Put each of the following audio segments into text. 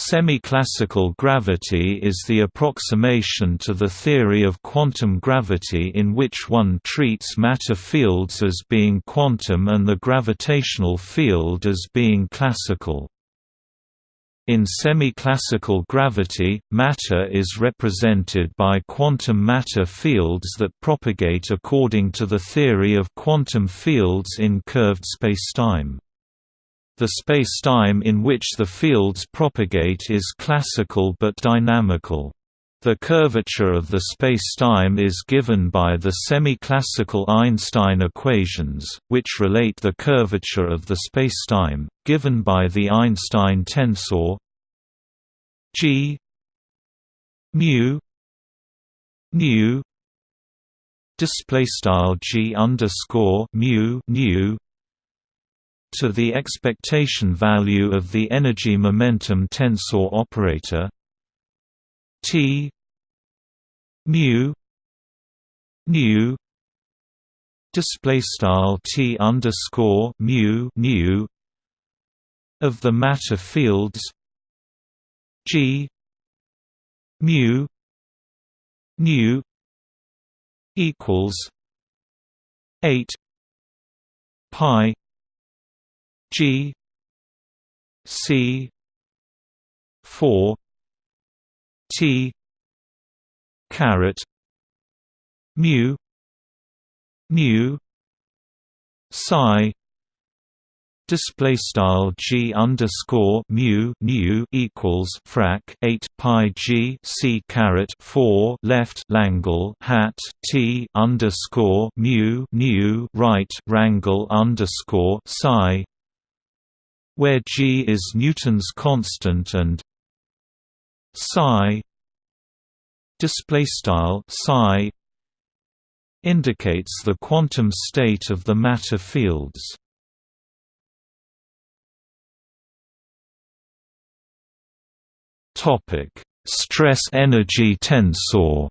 Semi-classical gravity is the approximation to the theory of quantum gravity in which one treats matter fields as being quantum and the gravitational field as being classical. In semi-classical gravity, matter is represented by quantum matter fields that propagate according to the theory of quantum fields in curved spacetime. The spacetime in which the fields propagate is classical but dynamical. The curvature of the spacetime is given by the semi-classical Einstein equations, which relate the curvature of the spacetime, given by the Einstein tensor g mu nu display style g underscore mu nu to the expectation value of the energy momentum tensor operator T mu nu display style T underscore mu nu of the matter fields G mu nu equals eight pi G C four T caret mu mu psi display style g underscore mu nu equals frac 8 pi g c caret 4 left langle hat t underscore mu nu right rangle underscore psi where g is Newton's constant and psi display style psi indicates the quantum state of the matter fields. Topic stress energy tensor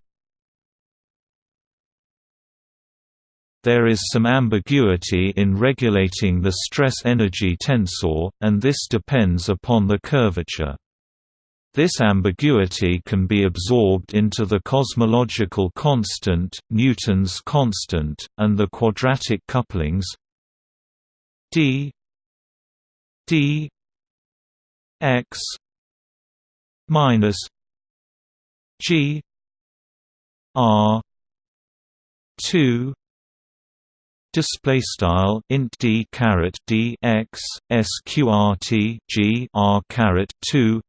There is some ambiguity in regulating the stress-energy tensor, and this depends upon the curvature. This ambiguity can be absorbed into the cosmological constant, Newton's constant, and the quadratic couplings d d x minus g r 2 display style int d caret d x sqrt g r caret 2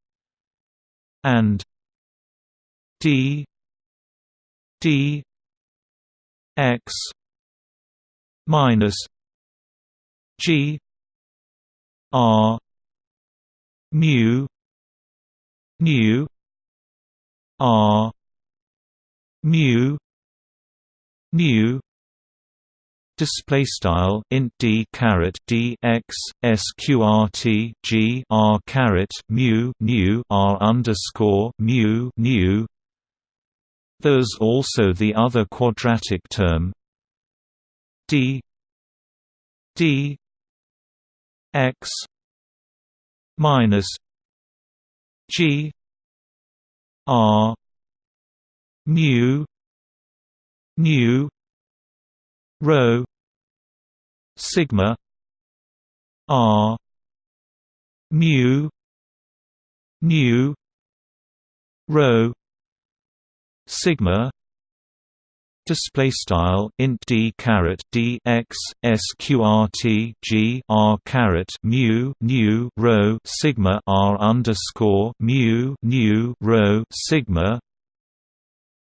and d d x minus g r mu nu r mu nu display style int d caret d x sqrt g r caret mu nu r underscore mu nu. There's also the other quadratic term d d x minus g r mu nu rho sigma r mu nu rho sigma display style int d caret d x sqrt g r caret mu nu rho sigma r underscore mu nu rho sigma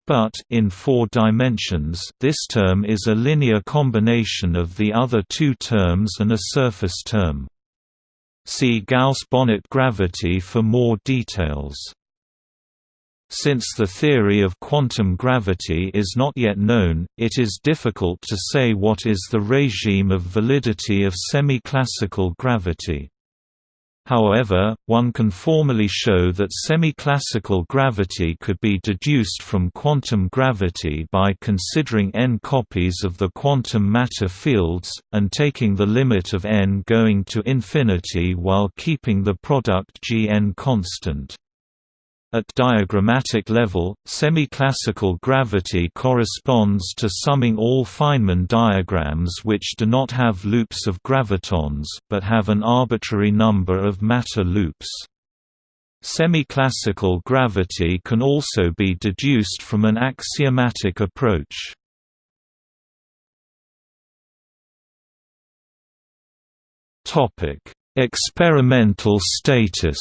but in four dimensions this term is a linear combination of the other two terms and a surface term. See Gauss-Bonnet gravity for more details. Since the theory of quantum gravity is not yet known, it is difficult to say what is the regime of validity of semi-classical gravity. However, one can formally show that semi-classical gravity could be deduced from quantum gravity by considering n copies of the quantum matter fields, and taking the limit of n going to infinity while keeping the product Gn constant. At diagrammatic level, semi-classical gravity corresponds to summing all Feynman diagrams which do not have loops of gravitons, but have an arbitrary number of matter loops. Semi-classical gravity can also be deduced from an axiomatic approach. Experimental status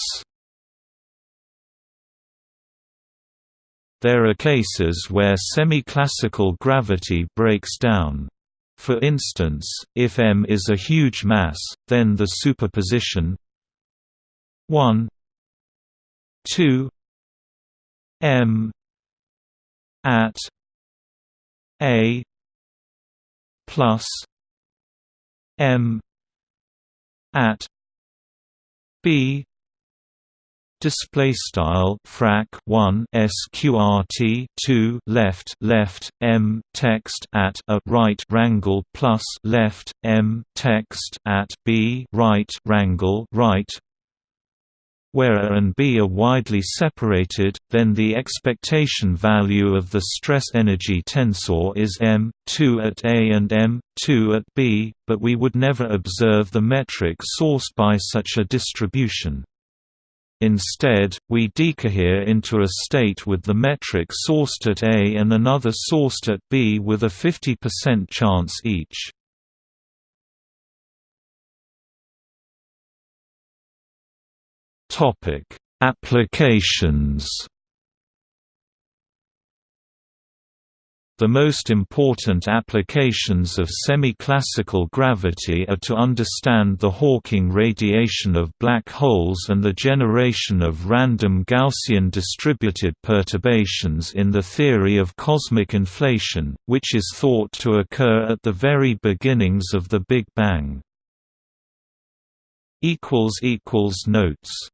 There are cases where semi-classical gravity breaks down. For instance, if m is a huge mass, then the superposition 1 2 m at a plus m at b display style frac 1 sqrt 2 left left m text at a right rangle plus left m text at b right rangle right where A and B are widely separated, then the expectation value of the stress energy tensor is m, 2 at A and m, 2 at B, but we would never observe the metric sourced by such a distribution. Instead, we decohere into a state with the metric sourced at A and another sourced at B with a 50% chance each. Applications The most important applications of semi-classical gravity are to understand the Hawking radiation of black holes and the generation of random Gaussian distributed perturbations in the theory of cosmic inflation, which is thought to occur at the very beginnings of the Big Bang. Notes